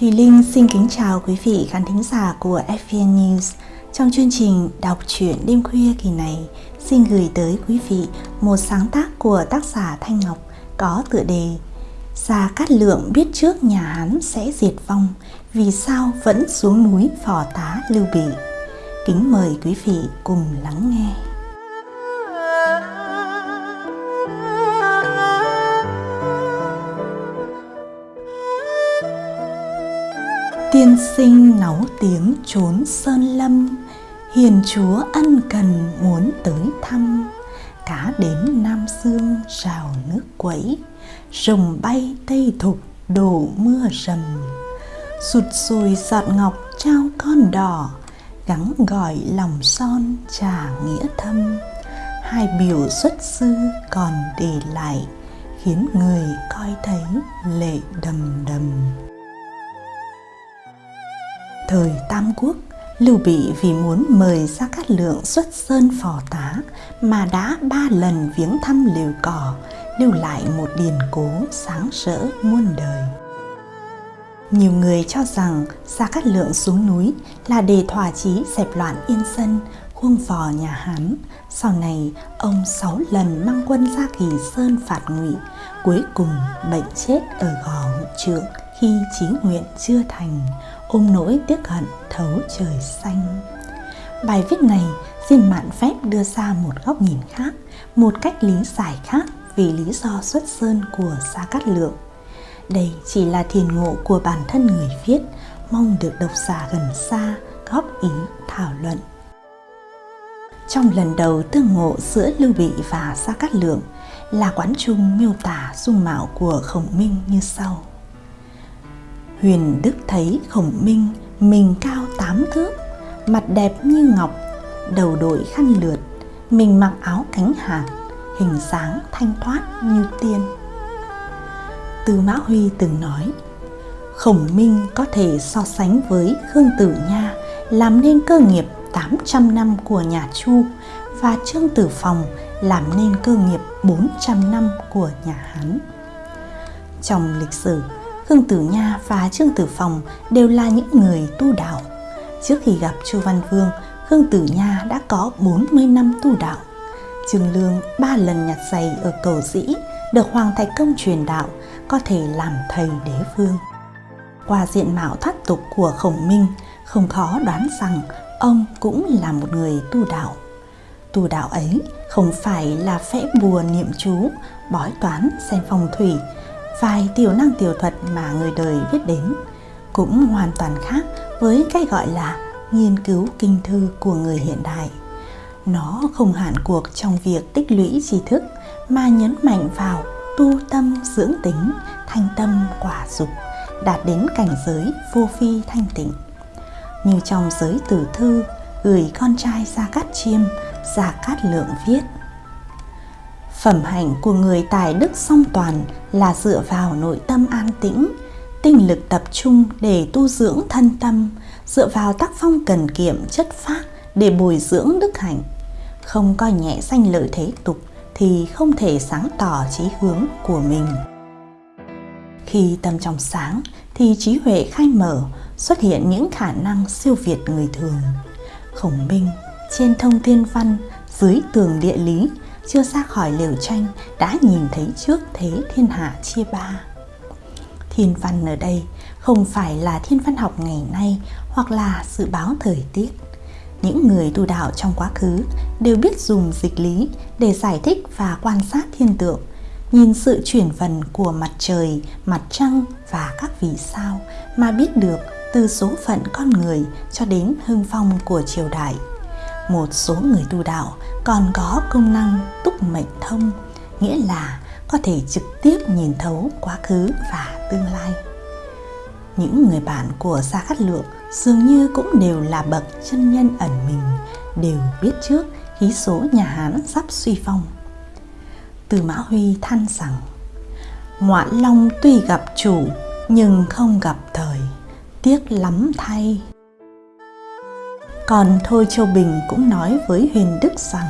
Thùy Linh xin kính chào quý vị khán thính giả của FVN News. Trong chương trình đọc truyện đêm khuya kỳ này, xin gửi tới quý vị một sáng tác của tác giả Thanh Ngọc có tựa đề Gia Cát Lượng biết trước nhà Hán sẽ diệt vong, vì sao vẫn xuống núi phò tá Lưu Bị. Kính mời quý vị cùng lắng nghe. Tiên sinh náu tiếng trốn sơn lâm, Hiền chúa ân cần muốn tới thăm. Cá đến Nam Dương rào nước quẫy, Rồng bay tây thục đổ mưa rầm. Sụt sùi giọt ngọc trao con đỏ, Gắng gọi lòng son trà nghĩa thâm. Hai biểu xuất sư còn để lại, Khiến người coi thấy lệ đầm đầm. Thời Tam Quốc, Lưu Bị vì muốn mời Gia Cát Lượng xuất sơn phò tá mà đã ba lần viếng thăm liều cỏ, lưu lại một điền cố sáng rỡ muôn đời. Nhiều người cho rằng Gia Cát Lượng xuống núi là để thỏa chí dẹp loạn yên dân, khuông vò nhà Hán. Sau này, ông sáu lần mang quân ra Kỳ Sơn phạt ngụy, cuối cùng bệnh chết ở gò Hữu trượng khi chí nguyện chưa thành, ôm nỗi tiếc hận thấu trời xanh. Bài viết này xin mạn phép đưa ra một góc nhìn khác, một cách lý giải khác vì lý do xuất sơn của Gia Cát Lượng. Đây chỉ là thiền ngộ của bản thân người viết, mong được độc giả gần xa góp ý thảo luận. Trong lần đầu tương ngộ giữa Lưu Bị và Gia Cát Lượng là quán trung miêu tả dung mạo của Khổng Minh như sau. Huyền Đức thấy Khổng Minh mình cao tám thước, mặt đẹp như ngọc, đầu đội khăn lượt, mình mặc áo cánh hạt, hình dáng thanh thoát như tiên. Tư Mã Huy từng nói, Khổng Minh có thể so sánh với Khương Tử Nha làm nên cơ nghiệp 800 năm của nhà Chu và Trương Tử Phòng làm nên cơ nghiệp 400 năm của nhà Hán. Trong lịch sử, Khương Tử Nha và Trương Tử Phòng đều là những người tu đạo. Trước khi gặp Chu Văn Vương, Khương Tử Nha đã có 40 năm tu đạo. Trương Lương ba lần nhặt giày ở cầu dĩ, được Hoàng Thạch Công truyền đạo, có thể làm thầy đế vương. Qua diện mạo thoát tục của Khổng Minh, không khó đoán rằng ông cũng là một người tu đạo. Tu đạo ấy không phải là phẽ bùa niệm chú, bói toán, xem phong thủy, vài tiểu năng tiểu thuật mà người đời biết đến cũng hoàn toàn khác với cái gọi là nghiên cứu kinh thư của người hiện đại. Nó không hạn cuộc trong việc tích lũy tri thức mà nhấn mạnh vào tu tâm dưỡng tính, thanh tâm quả dục, đạt đến cảnh giới vô phi thanh tịnh. Như trong giới tử thư, gửi con trai Gia Cát Chiêm, Gia Cát Lượng viết Phẩm hạnh của người tài đức song toàn là dựa vào nội tâm an tĩnh, tinh lực tập trung để tu dưỡng thân tâm, dựa vào tác phong cần kiệm chất phác để bồi dưỡng đức hạnh. Không coi nhẹ danh lợi thế tục thì không thể sáng tỏ trí hướng của mình. Khi tâm trong sáng thì trí huệ khai mở, xuất hiện những khả năng siêu việt người thường. Khổng minh trên thông thiên văn, dưới tường địa lý chưa ra khỏi liều tranh đã nhìn thấy trước thế thiên hạ chia ba. Thiên văn ở đây không phải là thiên văn học ngày nay hoặc là dự báo thời tiết. Những người tu đạo trong quá khứ đều biết dùng dịch lý để giải thích và quan sát thiên tượng, nhìn sự chuyển vần của mặt trời, mặt trăng và các vì sao mà biết được từ số phận con người cho đến hưng phong của triều đại một số người tu đạo còn có công năng túc mệnh thông, nghĩa là có thể trực tiếp nhìn thấu quá khứ và tương lai. Những người bạn của Gia Cát Lượng dường như cũng đều là bậc chân nhân ẩn mình, đều biết trước khí số nhà Hán sắp suy phong. Từ Mã Huy than rằng, Ngoạn Long tuy gặp chủ nhưng không gặp thời, tiếc lắm thay. Còn Thôi Châu Bình cũng nói với Huyền Đức rằng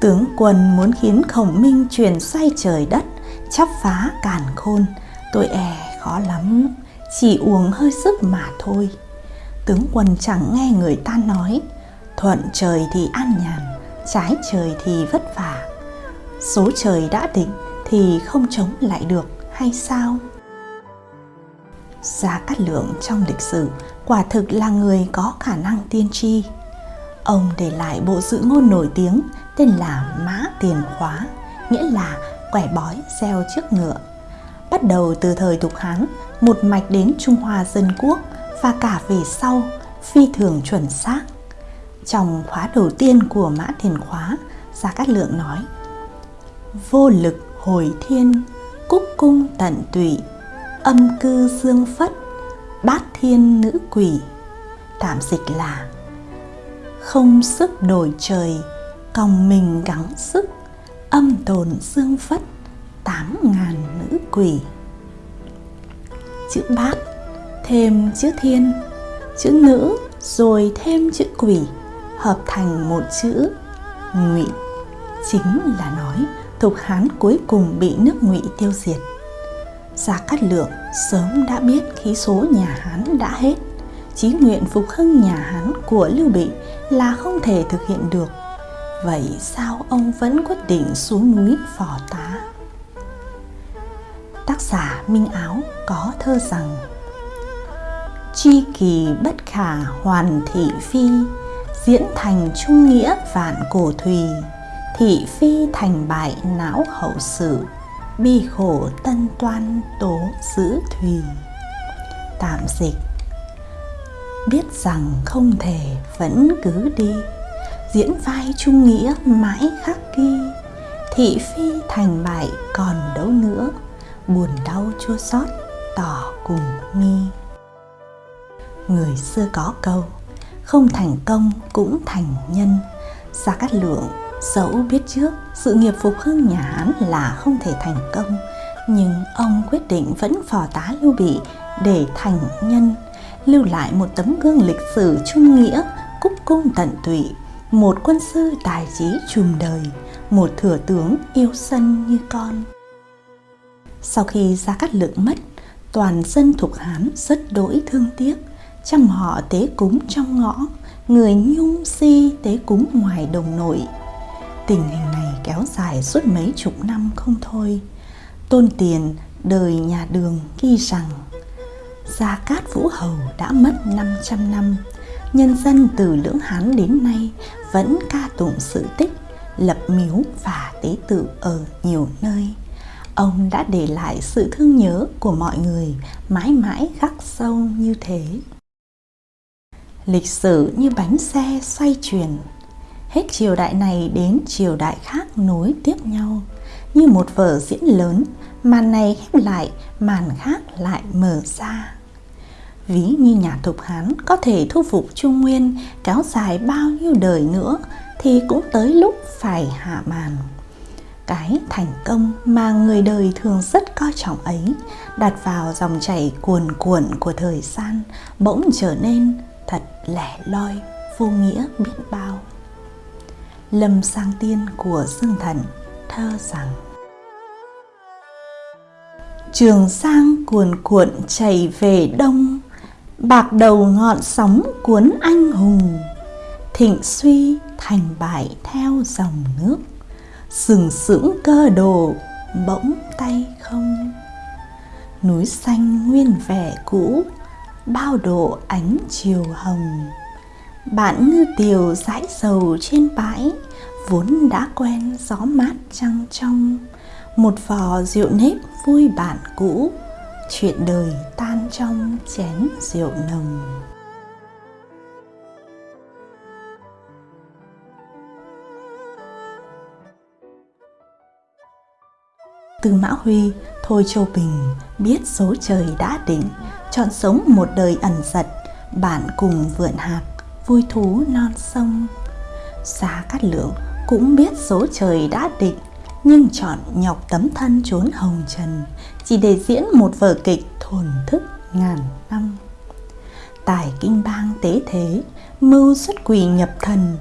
Tướng quân muốn khiến khổng minh truyền xoay trời đất Chắp phá càn khôn Tôi e khó lắm chỉ uống hơi sức mà thôi. Tướng quân chẳng nghe người ta nói, thuận trời thì an nhàn, trái trời thì vất vả. Số trời đã định thì không chống lại được hay sao? Gia Cát Lượng trong lịch sử quả thực là người có khả năng tiên tri. Ông để lại bộ dự ngôn nổi tiếng tên là Mã Tiền Khóa, nghĩa là quẻ bói gieo trước ngựa. Bắt đầu từ thời Tục Hán, một mạch đến Trung Hoa Dân Quốc và cả về sau phi thường chuẩn xác. Trong khóa đầu tiên của Mã Tiền Khóa, Gia Cát Lượng nói Vô lực hồi thiên, cúc cung tận tụy, âm cư dương phất, bát thiên nữ quỷ. Tạm dịch là Không sức đổi trời, còng mình gắng sức, âm tồn dương phất, tám ngàn nữ quỷ. Chữ bát, thêm chữ thiên, chữ nữ, rồi thêm chữ quỷ, hợp thành một chữ ngụy. Chính là nói Thục Hán cuối cùng bị nước ngụy tiêu diệt. Gia Cát Lượng sớm đã biết khí số nhà Hán đã hết, chí nguyện phục hưng nhà Hán của Lưu Bị là không thể thực hiện được. Vậy sao ông vẫn quyết định xuống núi phò tá? Tác giả Minh Áo có thơ rằng Chi kỳ bất khả hoàn thị phi, diễn thành trung nghĩa vạn cổ thùy, thị phi thành bại não hậu sự, bi khổ tân toan tố giữ thùy. Tạm dịch. Biết rằng không thể vẫn cứ đi, diễn vai trung nghĩa mãi khắc ghi. Thị phi thành bại còn đâu nữa, buồn đau chua xót tỏ cùng mi người xưa có câu, không thành công cũng thành nhân ra cát lượng Dẫu biết trước sự nghiệp phục hưng nhà Hán là không thể thành công, nhưng ông quyết định vẫn phò tá Lưu Bị để thành nhân, lưu lại một tấm gương lịch sử trung nghĩa, cúc cung tận tụy, một quân sư tài trí trùm đời, một thừa tướng yêu sân như con. Sau khi Gia Cát Lượng mất, toàn dân thuộc Hán rất đỗi thương tiếc, chăm họ tế cúng trong ngõ, người nhung si tế cúng ngoài đồng nội Tình hình này kéo dài suốt mấy chục năm không thôi. Tôn Tiền đời nhà đường ghi rằng Gia Cát Vũ Hầu đã mất 500 năm, nhân dân từ Lưỡng Hán đến nay vẫn ca tụng sự tích, lập miếu và tế tự ở nhiều nơi. Ông đã để lại sự thương nhớ của mọi người mãi mãi khắc sâu như thế. Lịch sử như bánh xe xoay chuyển hết triều đại này đến triều đại khác nối tiếp nhau. Như một vở diễn lớn, màn này khép lại, màn khác lại mở ra. Ví như nhà thục hán có thể thu phục trung nguyên, kéo dài bao nhiêu đời nữa, thì cũng tới lúc phải hạ màn. Cái thành công mà người đời thường rất coi trọng ấy, đặt vào dòng chảy cuồn cuộn của thời gian, bỗng trở nên thật lẻ loi, vô nghĩa biết bao. Lâm Sang Tiên của Dương Thần thơ rằng, Trường Sang cuồn cuộn chảy về đông, Bạc đầu ngọn sóng cuốn anh hùng. Thịnh suy thành bại theo dòng nước, Sừng sững cơ đồ bỗng tay không. Núi xanh nguyên vẻ cũ, Bao độ ánh chiều hồng bạn ngư tiều dãi dầu trên bãi Vốn đã quen gió mát trăng trong Một vò rượu nếp vui bạn cũ Chuyện đời tan trong chén rượu nồng Từ Mã Huy, Thôi Châu Bình biết số trời đã định, chọn sống một đời ẩn giật, bạn cùng vượn hạt vui thú non sông Giá Cát Lượng cũng biết số trời đã định, Nhưng chọn nhọc tấm thân trốn hồng trần Chỉ để diễn một vở kịch thổn thức ngàn năm Tài kinh bang tế thế, Mưu xuất quỷ nhập thần,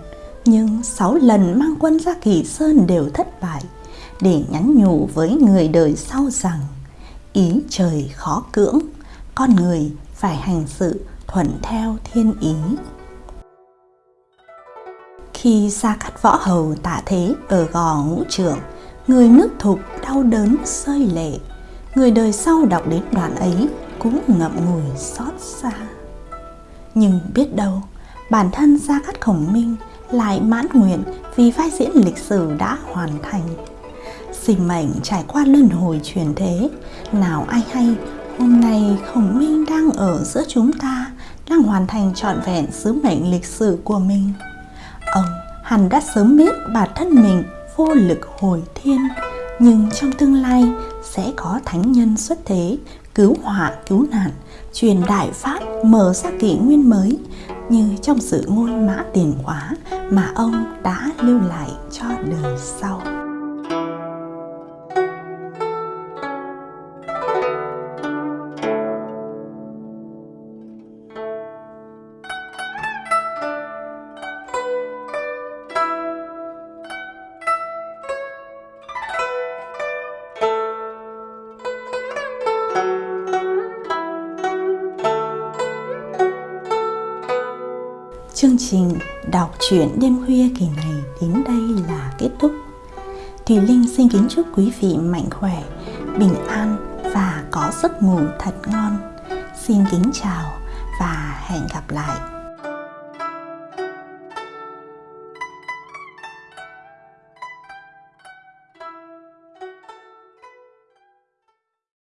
Nhưng sáu lần mang quân ra kỳ sơn đều thất bại Để nhắn nhủ với người đời sau rằng, Ý trời khó cưỡng, con người phải hành sự thuận theo thiên ý. Khi xa cắt võ hầu tạ thế ở gò ngũ trưởng, người nước thục đau đớn rơi lệ. Người đời sau đọc đến đoạn ấy cũng ngậm ngùi xót xa. Nhưng biết đâu, bản thân Gia Cát Khổng Minh lại mãn nguyện vì vai diễn lịch sử đã hoàn thành. Sinh mệnh trải qua luân hồi truyền thế, nào ai hay hôm nay Khổng Minh đang ở giữa chúng ta, đang hoàn thành trọn vẹn sứ mệnh lịch sử của mình. Ông hẳn đã sớm biết bản thân mình vô lực hồi thiên, nhưng trong tương lai sẽ có thánh nhân xuất thế, cứu họa cứu nạn, truyền đại pháp mở ra kỷ nguyên mới như trong sự ngôn mã tiền quá mà ông đã lưu lại cho đời sau. Chương trình đọc truyện đêm khuya kỳ này đến đây là kết thúc. Thùy Linh xin kính chúc quý vị mạnh khỏe, bình an và có giấc ngủ thật ngon. Xin kính chào và hẹn gặp lại.